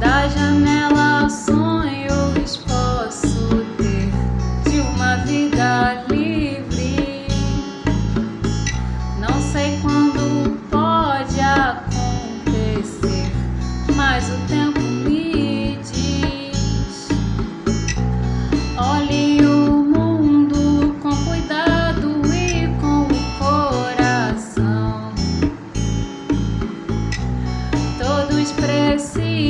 Da janela sonhos sonho posso ter de uma vida livre. Não sei quando pode acontecer, mas o tempo me diz. Olhe o mundo com cuidado e com o coração. Todos precisam.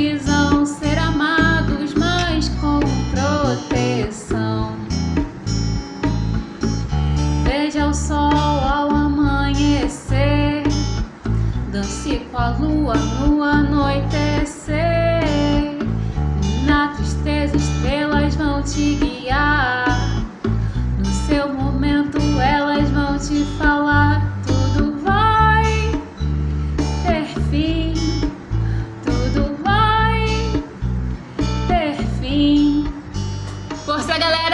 Beije ao sol ao amanhecer. Dance com a lua no anoitecer. Na tristeza estrelas vão te guiar. No seu momento elas vão te falar. Tudo vai ter fim. Tudo vai ter fim. Força galera!